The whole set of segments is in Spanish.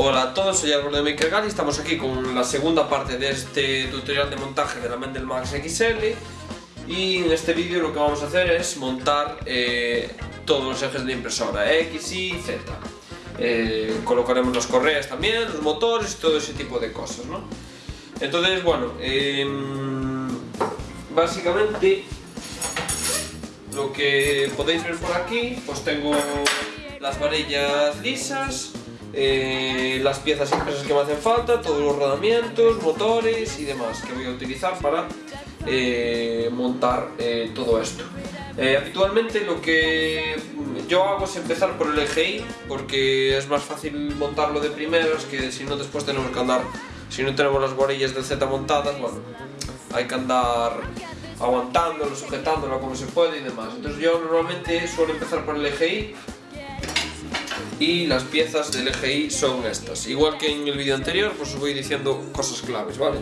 Hola a todos, soy Álvaro de MakerGal y estamos aquí con la segunda parte de este tutorial de montaje de la Mendel Max XL y en este vídeo lo que vamos a hacer es montar eh, todos los ejes de la impresora, X, Y, Z. Eh, colocaremos las correas también, los motores, todo ese tipo de cosas, ¿no? Entonces, bueno, em, básicamente lo que podéis ver por aquí, pues tengo las varillas lisas, eh, las piezas impresas que me hacen falta, todos los rodamientos, motores y demás que voy a utilizar para eh, montar eh, todo esto. habitualmente lo que yo hago es empezar por el EGI porque es más fácil montarlo de primeras que si no después tenemos que andar, si no tenemos las varillas del Z montadas, bueno, hay que andar aguantándolo, sujetándolo como se puede y demás. Entonces yo normalmente suelo empezar por el EGI y las piezas del EGI son estas. Igual que en el vídeo anterior, pues os voy diciendo cosas claves, ¿vale?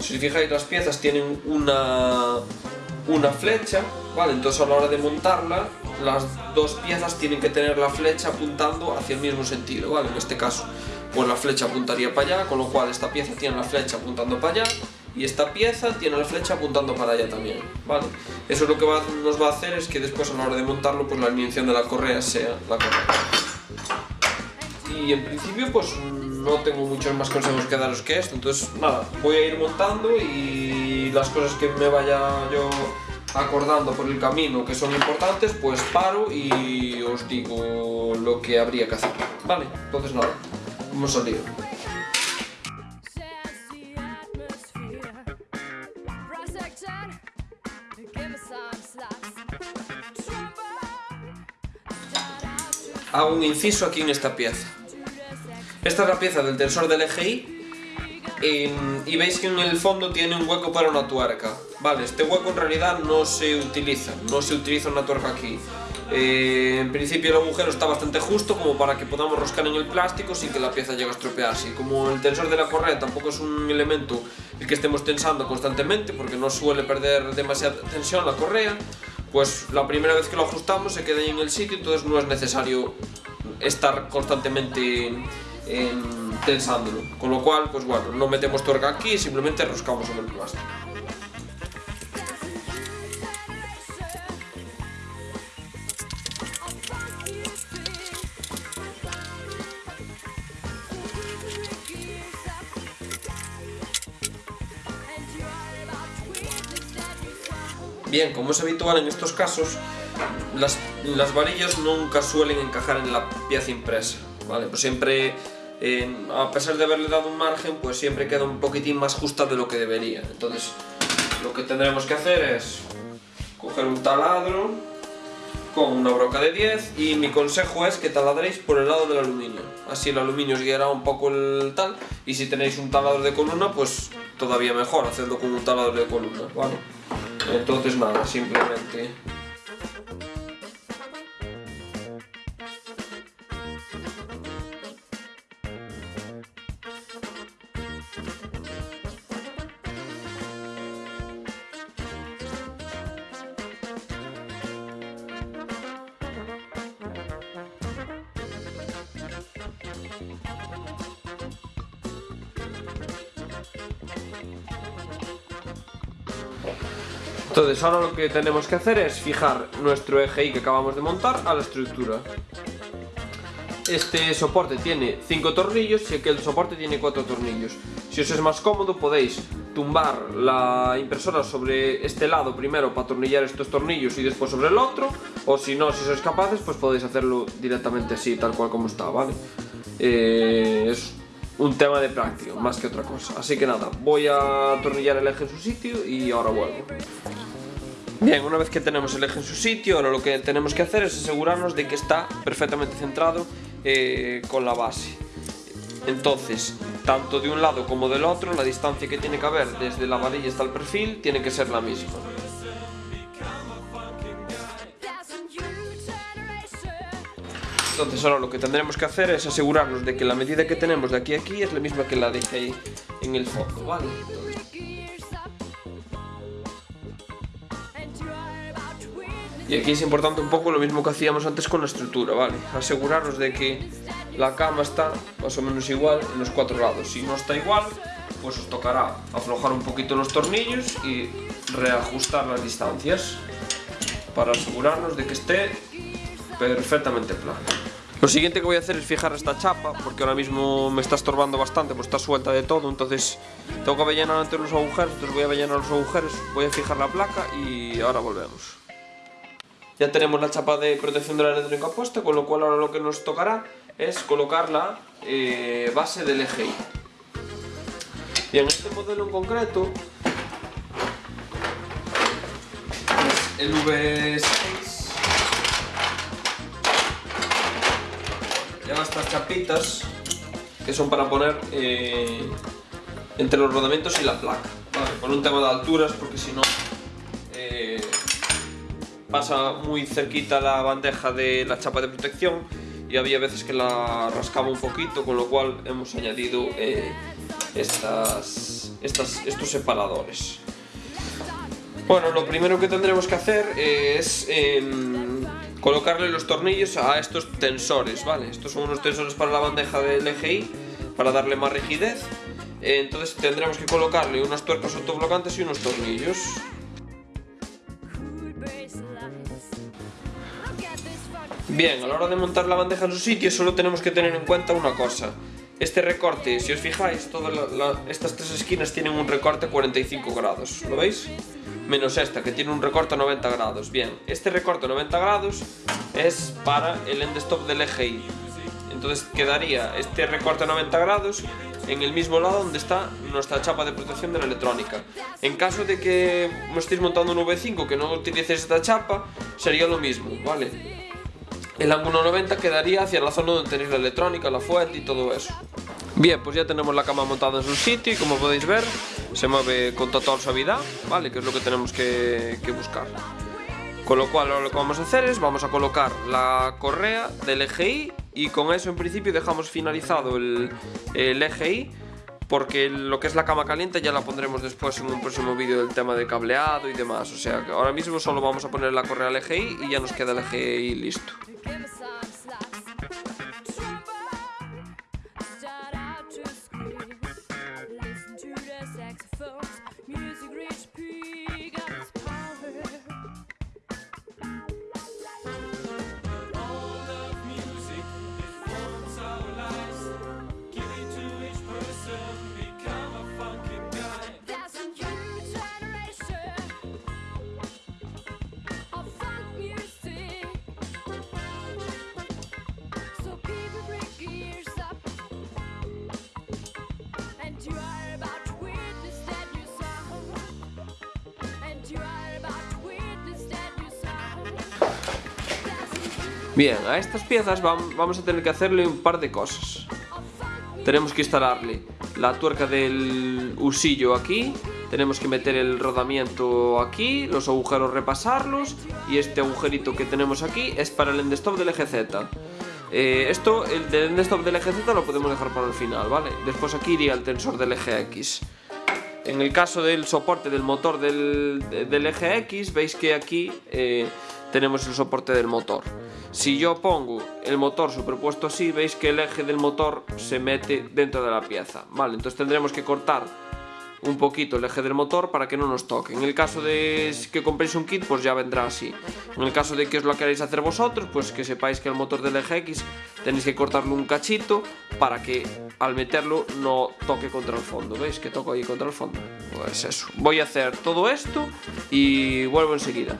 Si os fijáis, las piezas tienen una, una flecha, ¿vale? Entonces a la hora de montarla, las dos piezas tienen que tener la flecha apuntando hacia el mismo sentido, ¿vale? En este caso, pues la flecha apuntaría para allá, con lo cual esta pieza tiene la flecha apuntando para allá y esta pieza tiene la flecha apuntando para allá también, ¿vale? Eso lo que nos va a hacer es que después a la hora de montarlo, pues la alineación de la correa sea la correcta y en principio pues no tengo muchos más consejos que daros que esto, entonces nada, voy a ir montando y las cosas que me vaya yo acordando por el camino que son importantes, pues paro y os digo lo que habría que hacer, ¿vale? Entonces nada, vamos al lío. Hago un inciso aquí en esta pieza. Esta es la pieza del tensor del EGI y veis que en el fondo tiene un hueco para una tuerca. Vale, este hueco en realidad no se utiliza, no se utiliza una tuerca aquí. Eh, en principio el agujero está bastante justo como para que podamos roscar en el plástico sin que la pieza llegue a estropearse. como el tensor de la correa tampoco es un elemento el que estemos tensando constantemente porque no suele perder demasiada tensión la correa, pues la primera vez que lo ajustamos se queda ahí en el sitio, entonces no es necesario estar constantemente tensándolo. Con lo cual, pues bueno, no metemos tuerca aquí, simplemente roscamos sobre el plástico. Bien, como es habitual en estos casos, las, las varillas nunca suelen encajar en la pieza impresa, ¿vale? Pues siempre a pesar de haberle dado un margen, pues siempre queda un poquitín más justa de lo que debería. Entonces, lo que tendremos que hacer es coger un taladro con una broca de 10 y mi consejo es que taladréis por el lado del aluminio. Así el aluminio os guiará un poco el tal y si tenéis un taladro de columna, pues todavía mejor, hacedlo con un taladro de columna, ¿vale? Entonces nada, simplemente Entonces ahora lo que tenemos que hacer es fijar nuestro eje que acabamos de montar a la estructura. Este soporte tiene 5 tornillos y aquel soporte tiene 4 tornillos. Si os es más cómodo podéis tumbar la impresora sobre este lado primero para atornillar estos tornillos y después sobre el otro o si no, si sois capaces pues podéis hacerlo directamente así, tal cual como está, ¿vale? Eh, un tema de práctica, más que otra cosa. Así que nada, voy a atornillar el eje en su sitio y ahora vuelvo. Bien, una vez que tenemos el eje en su sitio, ahora lo que tenemos que hacer es asegurarnos de que está perfectamente centrado eh, con la base. Entonces, tanto de un lado como del otro, la distancia que tiene que haber desde la varilla hasta el perfil tiene que ser la misma. Entonces ahora lo que tendremos que hacer es asegurarnos de que la medida que tenemos de aquí a aquí es la misma que la de ahí en el fondo, ¿vale? Y aquí es importante un poco lo mismo que hacíamos antes con la estructura, ¿vale? Asegurarnos de que la cama está más o menos igual en los cuatro lados. Si no está igual, pues os tocará aflojar un poquito los tornillos y reajustar las distancias para asegurarnos de que esté perfectamente plano. Lo siguiente que voy a hacer es fijar esta chapa, porque ahora mismo me está estorbando bastante, pues está suelta de todo, entonces tengo que rellenar antes los agujeros, entonces voy a rellenar los agujeros, voy a fijar la placa y ahora volvemos. Ya tenemos la chapa de protección de la electrónica puesta, con lo cual ahora lo que nos tocará es colocar la eh, base del EGI. Y en este modelo en concreto, el V6 estas chapitas que son para poner eh, entre los rodamientos y la placa, con un tema de alturas porque si no eh, pasa muy cerquita la bandeja de la chapa de protección y había veces que la rascaba un poquito, con lo cual hemos añadido eh, estas, estas, estos separadores. Bueno, lo primero que tendremos que hacer es em, colocarle los tornillos a estos tensores, ¿vale? Estos son unos tensores para la bandeja del EGI, para darle más rigidez. Entonces tendremos que colocarle unas tuercas autoblocantes y unos tornillos. Bien, a la hora de montar la bandeja en su sitio solo tenemos que tener en cuenta una cosa. Este recorte, si os fijáis, todas estas tres esquinas tienen un recorte 45 grados, ¿lo veis? Menos esta, que tiene un recorte 90 grados. Bien, este recorte 90 grados es para el end stop del EGI. Entonces quedaría este recorte 90 grados en el mismo lado donde está nuestra chapa de protección de la electrónica. En caso de que estéis montando un V5 que no utilices esta chapa, sería lo mismo, ¿vale? El ángulo 90 quedaría hacia la zona donde tenéis la electrónica, la fuente y todo eso. Bien, pues ya tenemos la cama montada en su sitio y como podéis ver, se mueve con total suavidad, ¿vale? Que es lo que tenemos que, buscar. Con lo cual ahora lo que vamos a hacer es, vamos a colocar la correa del EGI y con eso en principio dejamos finalizado el, el EGI porque lo que es la cama caliente ya la pondremos después en un próximo vídeo del tema de cableado y demás. O sea que ahora mismo solo vamos a poner la correa al EGI y ya nos queda el EGI listo. Bien, a estas piezas vamos a tener que hacerle un par de cosas. Tenemos que instalarle la tuerca del usillo aquí, tenemos que meter el rodamiento aquí, los agujeros repasarlos y este agujerito que tenemos aquí es para el endstop del eje Z. Eh, esto, el endstop del eje Z lo podemos dejar para el final, ¿vale? Después aquí iría el tensor del eje X. En el caso del soporte del motor del, eje X, veis que aquí eh, tenemos el soporte del motor. Si yo pongo el motor superpuesto así, veis que el eje del motor se mete dentro de la pieza. Vale, entonces tendremos que cortar un poquito el eje del motor para que no nos toque. En el caso de que compréis un kit, pues ya vendrá así. En el caso de que os lo queréis hacer vosotros, pues que sepáis que el motor del eje X tenéis que cortarlo un cachito para que al meterlo no toque contra el fondo. ¿Veis que toco ahí contra el fondo? Pues eso. Voy a hacer todo esto y vuelvo enseguida.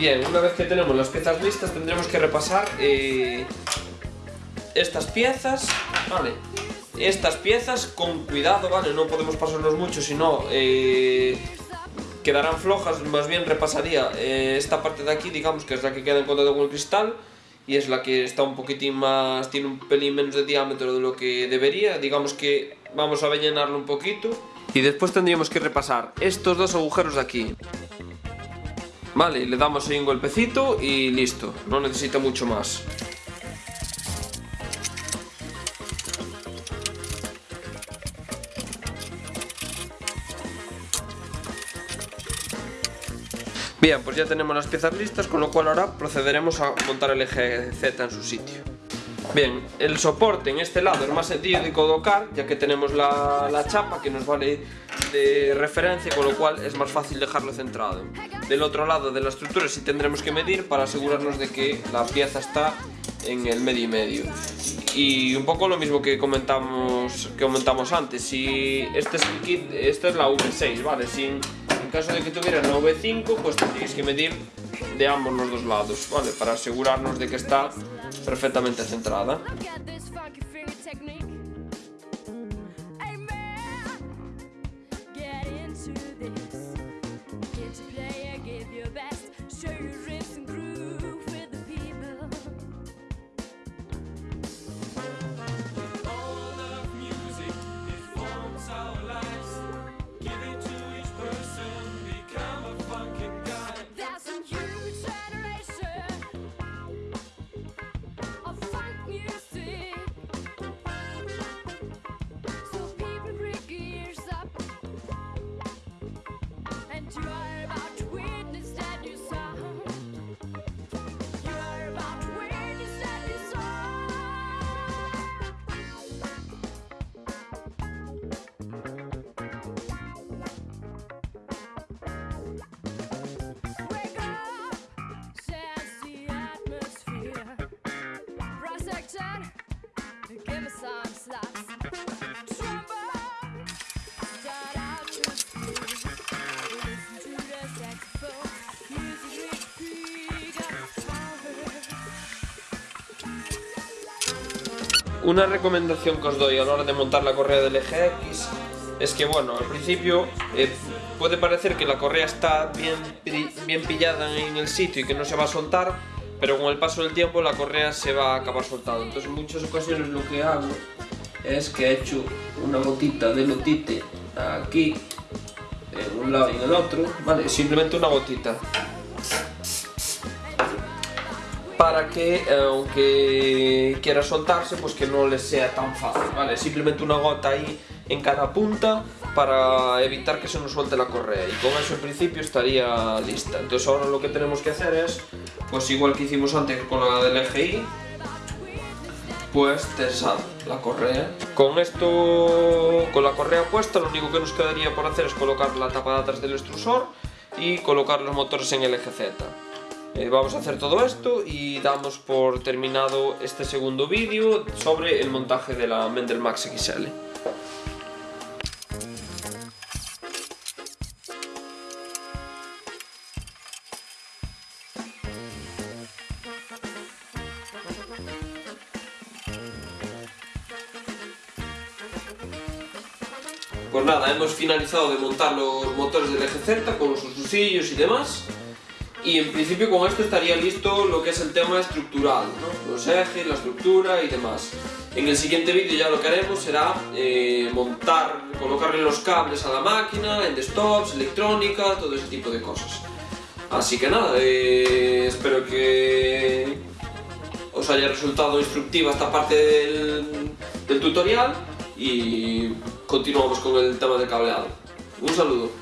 Bien, una vez que tenemos las piezas listas tendremos que repasar eh, estas piezas, ¿vale? Estas piezas con cuidado, ¿vale? No podemos pasarnos mucho, sino eh, quedarán flojas, más bien repasaría eh, esta parte de aquí, digamos que es la que queda en contacto con el cristal y es la que está un poquitín más, tiene un pelín menos de diámetro de lo que debería, digamos que vamos a rellenarlo un poquito y después tendríamos que repasar estos dos agujeros de aquí. Vale, le damos ahí un golpecito y listo, no necesita mucho más. Bien, pues ya tenemos las piezas listas, con lo cual ahora procederemos a montar el eje Z en su sitio. Bien, el soporte en este lado es más sencillo de colocar, ya que tenemos la, la, chapa que nos vale de referencia, con lo cual es más fácil dejarlo centrado. Del otro lado de la estructura sí tendremos que medir para asegurarnos de que la pieza está en el medio y medio. Y un poco lo mismo que comentamos, que comentamos antes, si este es el kit, esta es la V6, ¿vale? Sin, en caso de que tuvieran la V5, pues tendréis que medir de ambos los dos lados, ¿vale? Para asegurarnos de que está perfectamente centrada. Una recomendación que os doy a la hora de montar la correa del eje X es que, bueno, al principio eh, puede parecer que la correa está bien, bien pillada en el sitio y que no se va a soltar, pero con el paso del tiempo la correa se va a acabar soltando. Entonces en muchas ocasiones lo que hago es que he hecho una gotita de lotite aquí, en un lado y en el otro, ¿vale? Simplemente una gotita para que, eh, aunque quiera soltarse, pues que no le sea tan fácil, ¿vale? Simplemente una gota ahí en cada punta para evitar que se nos suelte la correa y con eso en principio estaría lista. Entonces ahora lo que tenemos que hacer es, pues igual que hicimos antes con la del EGI, pues tensar la correa. Con esto, con la correa puesta, lo único que nos quedaría por hacer es colocar la tapa de atrás del extrusor y colocar los motores en el eje Z. Eh, vamos a hacer todo esto y damos por terminado este segundo vídeo sobre el montaje de la Mendel Max XL. Pues nada, hemos finalizado de montar los motores del eje Z con los usillos y demás y en principio con esto estaría listo lo que es el tema estructural, los ejes, la estructura y demás. En el siguiente vídeo ya lo que haremos será eh, montar, colocarle los cables a la máquina, en desktops, electrónica, todo ese tipo de cosas. Así que nada, eh, espero que os haya resultado instructiva esta parte del, del tutorial y continuamos con el tema del cableado. Un saludo.